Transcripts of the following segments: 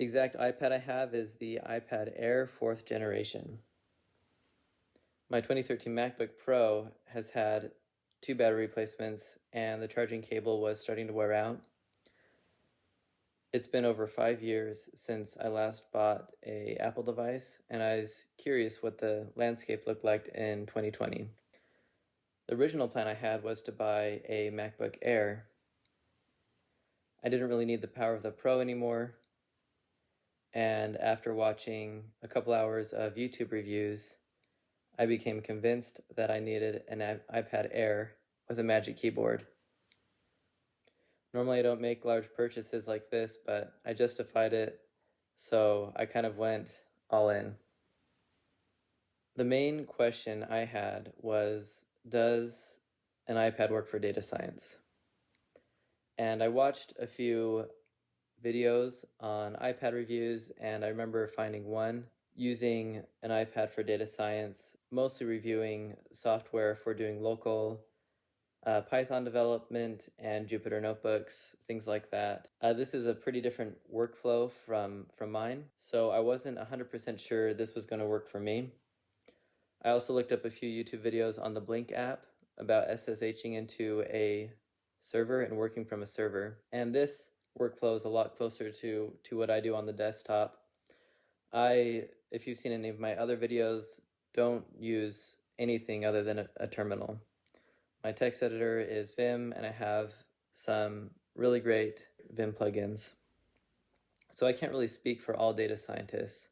The exact iPad I have is the iPad Air 4th generation. My 2013 MacBook Pro has had two battery replacements and the charging cable was starting to wear out. It's been over five years since I last bought a Apple device and I was curious what the landscape looked like in 2020. The original plan I had was to buy a MacBook Air. I didn't really need the power of the Pro anymore and after watching a couple hours of YouTube reviews I became convinced that I needed an iPad Air with a Magic Keyboard. Normally I don't make large purchases like this, but I justified it, so I kind of went all in. The main question I had was, does an iPad work for data science? And I watched a few videos on iPad reviews, and I remember finding one using an iPad for data science, mostly reviewing software for doing local uh, Python development and Jupyter notebooks, things like that. Uh, this is a pretty different workflow from, from mine, so I wasn't 100% sure this was going to work for me. I also looked up a few YouTube videos on the Blink app about SSHing into a server and working from a server. And this workflow is a lot closer to, to what I do on the desktop. I if you've seen any of my other videos, don't use anything other than a, a terminal. My text editor is Vim, and I have some really great Vim plugins. So I can't really speak for all data scientists.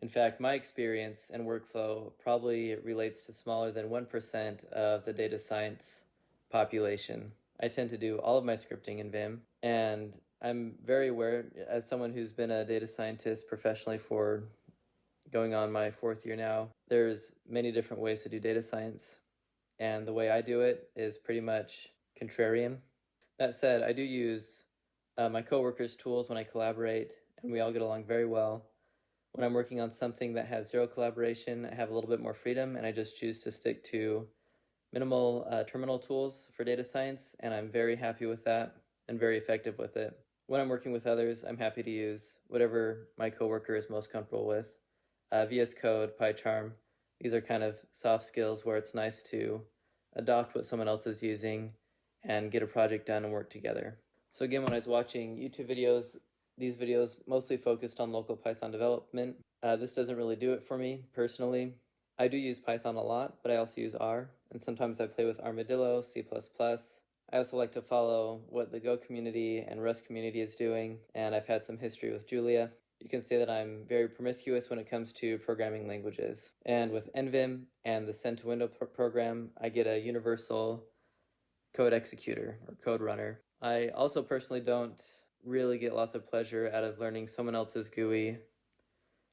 In fact, my experience and workflow probably relates to smaller than 1% of the data science population. I tend to do all of my scripting in Vim, and I'm very aware, as someone who's been a data scientist professionally for going on my fourth year now. There's many different ways to do data science, and the way I do it is pretty much contrarian. That said, I do use uh, my coworkers' tools when I collaborate, and we all get along very well. When I'm working on something that has zero collaboration, I have a little bit more freedom, and I just choose to stick to minimal uh, terminal tools for data science, and I'm very happy with that and very effective with it. When I'm working with others, I'm happy to use whatever my coworker is most comfortable with uh, VS Code, PyCharm. These are kind of soft skills where it's nice to adopt what someone else is using and get a project done and work together. So again, when I was watching YouTube videos, these videos mostly focused on local Python development. Uh, this doesn't really do it for me personally. I do use Python a lot, but I also use R, and sometimes I play with Armadillo, C++. I also like to follow what the Go community and Rust community is doing, and I've had some history with Julia you can say that I'm very promiscuous when it comes to programming languages. And with NVim and the Send to Window program, I get a universal code executor or code runner. I also personally don't really get lots of pleasure out of learning someone else's GUI.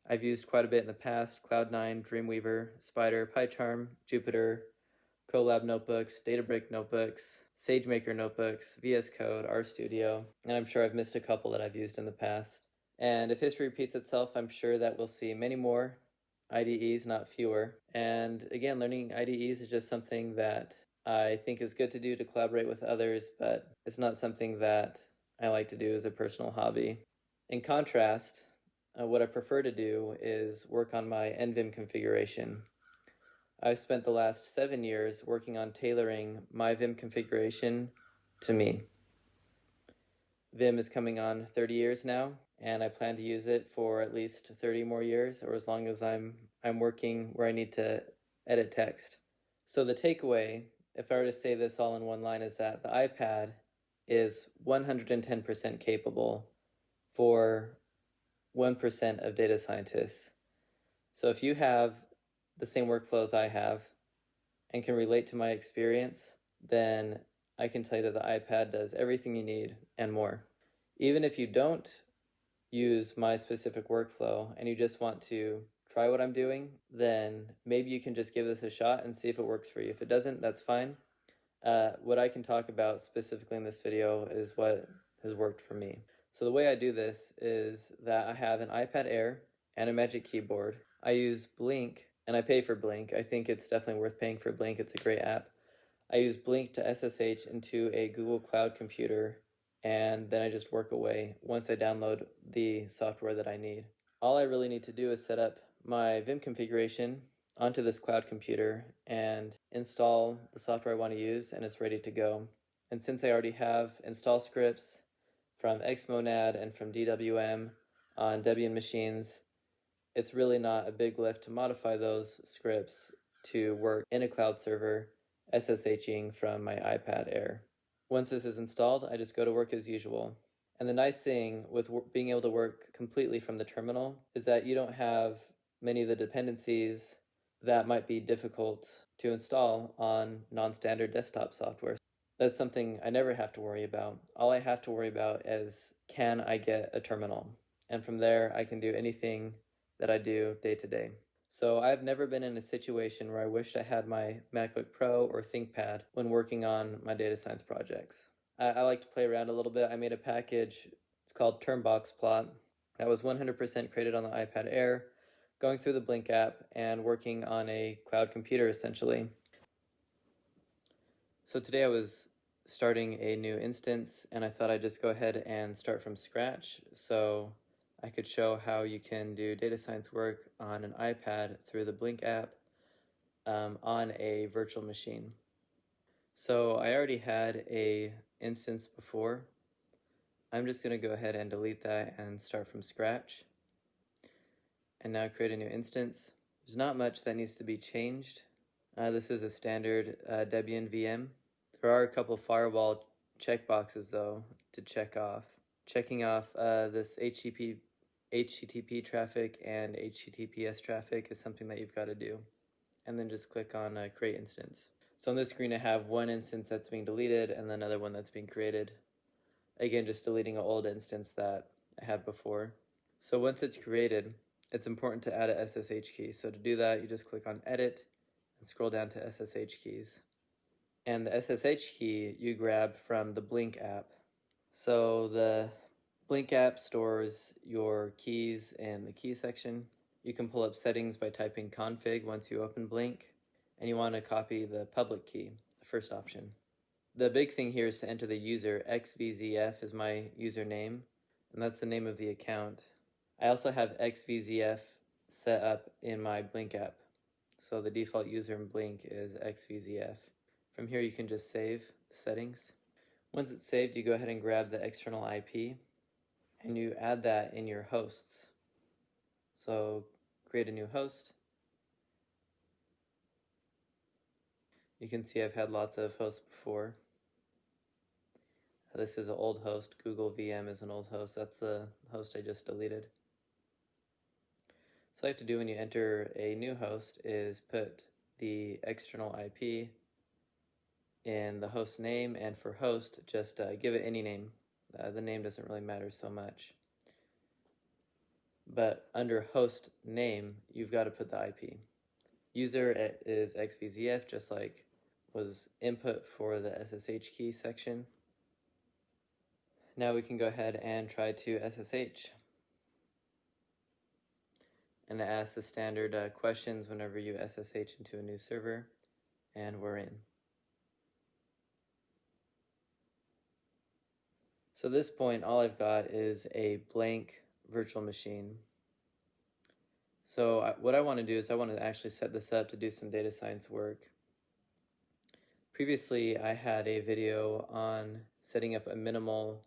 I've used quite a bit in the past, Cloud9, Dreamweaver, Spyder, PyCharm, Jupyter, Colab notebooks, Databricks notebooks, SageMaker notebooks, VS Code, RStudio, and I'm sure I've missed a couple that I've used in the past. And if history repeats itself, I'm sure that we'll see many more IDEs, not fewer. And again, learning IDEs is just something that I think is good to do to collaborate with others, but it's not something that I like to do as a personal hobby. In contrast, uh, what I prefer to do is work on my NVIM configuration. I've spent the last seven years working on tailoring my Vim configuration to me. Vim is coming on 30 years now, and I plan to use it for at least 30 more years or as long as I'm I'm working where I need to edit text. So the takeaway, if I were to say this all in one line, is that the iPad is 110% capable for 1% of data scientists. So if you have the same workflows I have and can relate to my experience, then I can tell you that the iPad does everything you need and more. Even if you don't use my specific workflow and you just want to try what I'm doing, then maybe you can just give this a shot and see if it works for you. If it doesn't, that's fine. Uh, what I can talk about specifically in this video is what has worked for me. So the way I do this is that I have an iPad Air and a Magic Keyboard. I use Blink and I pay for Blink. I think it's definitely worth paying for Blink. It's a great app. I use Blink to SSH into a Google Cloud computer and then I just work away once I download the software that I need. All I really need to do is set up my Vim configuration onto this cloud computer and install the software I want to use and it's ready to go. And since I already have install scripts from Xmonad and from DWM on Debian machines, it's really not a big lift to modify those scripts to work in a cloud server SSHing from my iPad Air. Once this is installed, I just go to work as usual. And the nice thing with being able to work completely from the terminal is that you don't have many of the dependencies that might be difficult to install on non-standard desktop software. That's something I never have to worry about. All I have to worry about is can I get a terminal? And from there, I can do anything that I do day to day. So I've never been in a situation where I wished I had my MacBook Pro or ThinkPad when working on my data science projects. I, I like to play around a little bit. I made a package, it's called Termbox Plot, that was 100% created on the iPad Air going through the Blink app and working on a cloud computer essentially. So today I was starting a new instance and I thought I'd just go ahead and start from scratch so I could show how you can do data science work on an iPad through the Blink app um, on a virtual machine. So I already had a instance before. I'm just going to go ahead and delete that and start from scratch and now create a new instance. There's not much that needs to be changed. Uh, this is a standard uh, Debian VM. There are a couple firewall checkboxes though to check off. Checking off uh, this HTTP, HTTP traffic and HTTPS traffic is something that you've got to do. And then just click on uh, create instance. So on this screen I have one instance that's being deleted and another one that's being created. Again, just deleting an old instance that I had before. So once it's created, it's important to add a SSH key. So to do that, you just click on Edit and scroll down to SSH keys. And the SSH key you grab from the Blink app. So the Blink app stores your keys in the key section. You can pull up settings by typing config once you open Blink, and you want to copy the public key, the first option. The big thing here is to enter the user. XVZF is my username, and that's the name of the account. I also have XVZF set up in my Blink app. So the default user in Blink is XVZF. From here you can just save settings. Once it's saved, you go ahead and grab the external IP and you add that in your hosts. So create a new host. You can see I've had lots of hosts before. This is an old host. Google VM is an old host. That's the host I just deleted. So you have to do when you enter a new host is put the external IP in the host name and for host just uh, give it any name. Uh, the name doesn't really matter so much. But under host name, you've got to put the IP. User is XVZF, just like was input for the SSH key section. Now we can go ahead and try to SSH and ask the standard uh, questions whenever you SSH into a new server, and we're in. So at this point, all I've got is a blank virtual machine. So what I want to do is I want to actually set this up to do some data science work. Previously, I had a video on setting up a minimal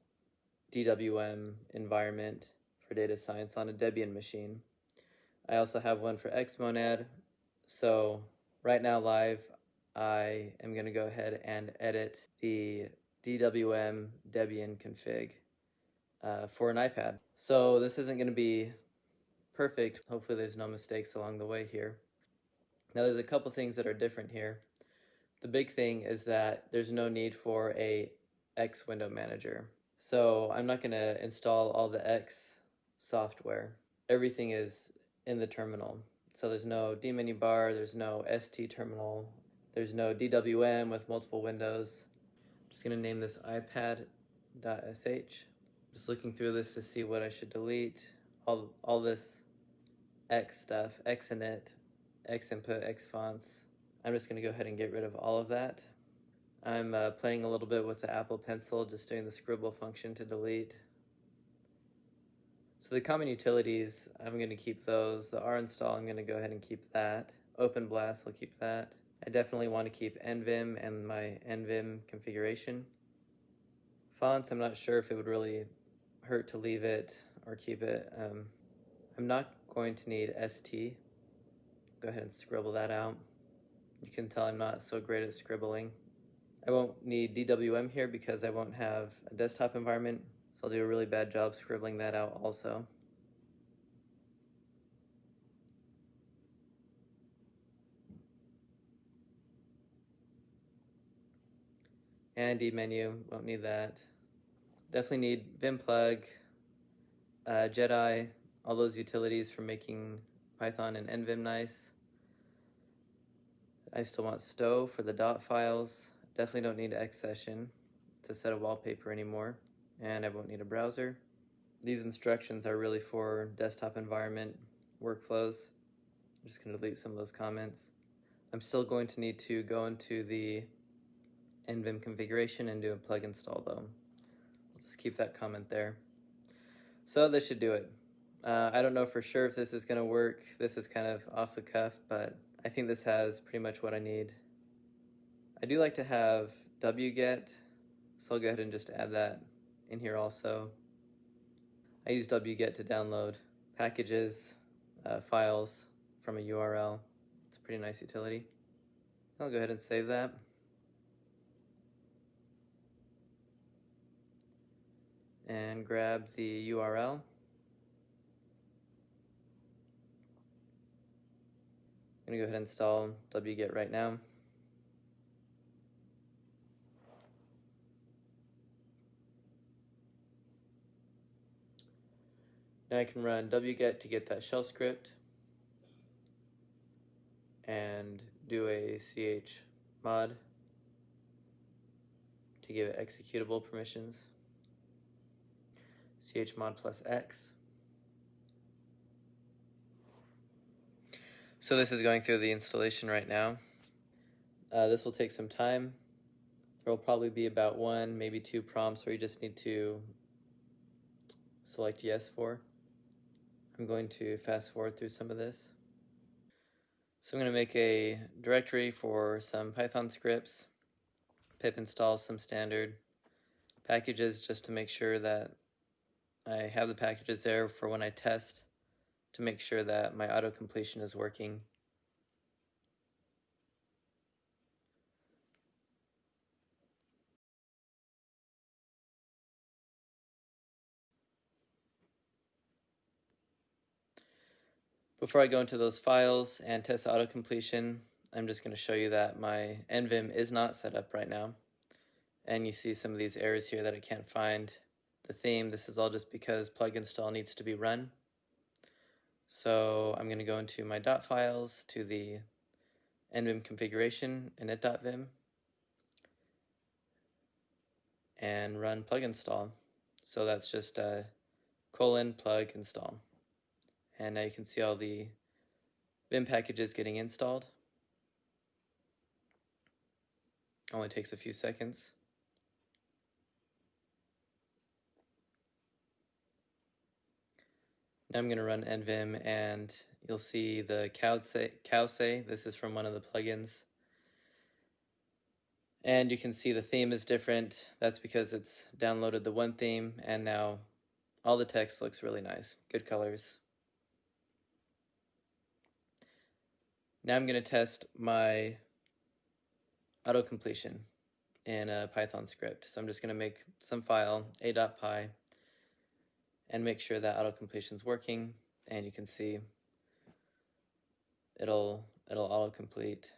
DWM environment for data science on a Debian machine. I also have one for Xmonad. So right now live, I am going to go ahead and edit the DWM Debian config uh, for an iPad. So this isn't going to be perfect. Hopefully there's no mistakes along the way here. Now there's a couple things that are different here. The big thing is that there's no need for a X window manager. So I'm not going to install all the X software. Everything is in the terminal. So there's no dmenu bar, there's no ST terminal, there's no DWM with multiple windows. I'm just gonna name this ipad.sh. Just looking through this to see what I should delete. All, all this X stuff, X init, X input, X fonts. I'm just gonna go ahead and get rid of all of that. I'm uh, playing a little bit with the Apple Pencil, just doing the scribble function to delete. So the common utilities, I'm going to keep those. The rinstall, I'm going to go ahead and keep that. OpenBLAS, I'll keep that. I definitely want to keep NVim and my NVim configuration. Fonts, I'm not sure if it would really hurt to leave it or keep it. Um, I'm not going to need ST. Go ahead and scribble that out. You can tell I'm not so great at scribbling. I won't need DWM here because I won't have a desktop environment, so I'll do a really bad job scribbling that out also. And menu, won't need that. Definitely need Vim plug, uh, Jedi, all those utilities for making Python and NVim nice. I still want Stow for the dot files. Definitely don't need Xsession to set a wallpaper anymore. And I won't need a browser. These instructions are really for desktop environment workflows. I'm just going to delete some of those comments. I'm still going to need to go into the NVim configuration and do a plug install though. I'll just keep that comment there. So this should do it. Uh, I don't know for sure if this is going to work. This is kind of off the cuff, but I think this has pretty much what I need. I do like to have wget, so I'll go ahead and just add that in here also. I use wget to download packages, uh, files from a URL. It's a pretty nice utility. I'll go ahead and save that. And grab the URL. I'm gonna go ahead and install wget right now. Now I can run wget to get that shell script and do a chmod to give it executable permissions. Chmod plus x. So this is going through the installation right now. Uh, this will take some time. There will probably be about one, maybe two prompts where you just need to select yes for. I'm going to fast forward through some of this. So I'm going to make a directory for some Python scripts, pip install some standard packages just to make sure that I have the packages there for when I test to make sure that my auto completion is working. Before I go into those files and test auto completion, I'm just going to show you that my NVim is not set up right now. And you see some of these errors here that I can't find the theme. This is all just because plug install needs to be run. So I'm going to go into my dot files to the nvim configuration init.vim and run plug install. So that's just a colon plug install. And now you can see all the Vim packages getting installed. Only takes a few seconds. I'm going to run nvim and you'll see the cowsay. This is from one of the plugins. And you can see the theme is different. That's because it's downloaded the one theme and now all the text looks really nice. Good colors. Now I'm going to test my auto completion in a Python script. So I'm just going to make some file, a.py, and make sure that auto completion is working and you can see it'll it'll auto complete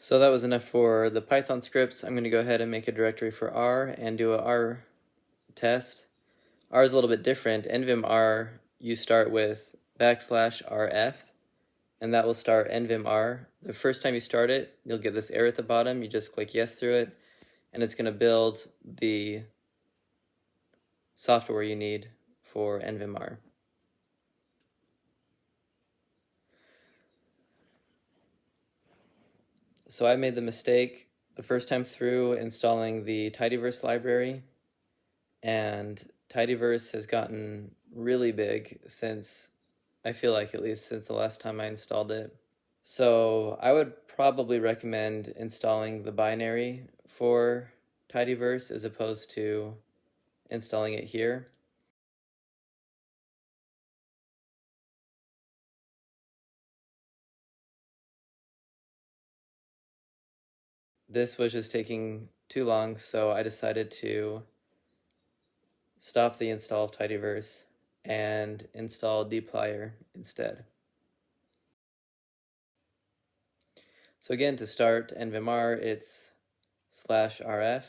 So that was enough for the Python scripts. I'm going to go ahead and make a directory for R and do a R test. R is a little bit different. NVIM-R, you start with backslash RF, and that will start NVIM-R. The first time you start it, you'll get this error at the bottom. You just click yes through it, and it's going to build the software you need for NVIM-R. So I made the mistake the first time through installing the Tidyverse library, and Tidyverse has gotten really big since, I feel like at least since the last time I installed it. So I would probably recommend installing the binary for Tidyverse as opposed to installing it here. This was just taking too long, so I decided to stop the install of Tidyverse and install dplyr instead. So again, to start NVIM-R, it's slash rf.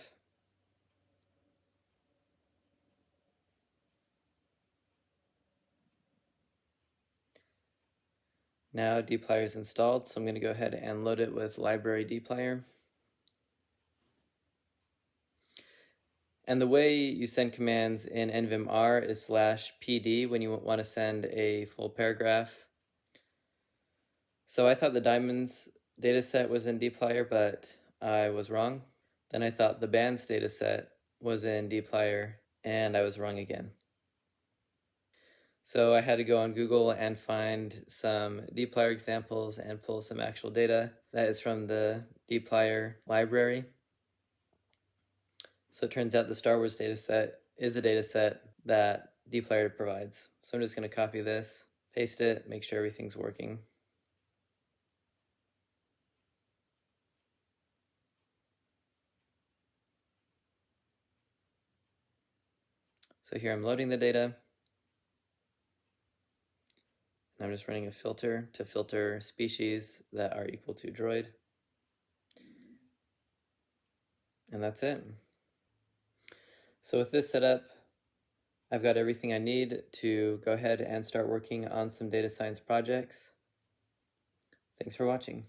Now dplyr is installed, so I'm going to go ahead and load it with library dplyr. And the way you send commands in NVIM-R is slash pd when you want to send a full paragraph. So I thought the diamonds dataset was in dplyr, but I was wrong. Then I thought the bands dataset was in dplyr, and I was wrong again. So I had to go on Google and find some dplyr examples and pull some actual data. That is from the dplyr library. So it turns out the Star Wars dataset is a dataset that dplyr provides. So I'm just going to copy this, paste it, make sure everything's working. So here I'm loading the data. And I'm just running a filter to filter species that are equal to droid. And that's it. So with this setup, I've got everything I need to go ahead and start working on some data science projects. Thanks for watching.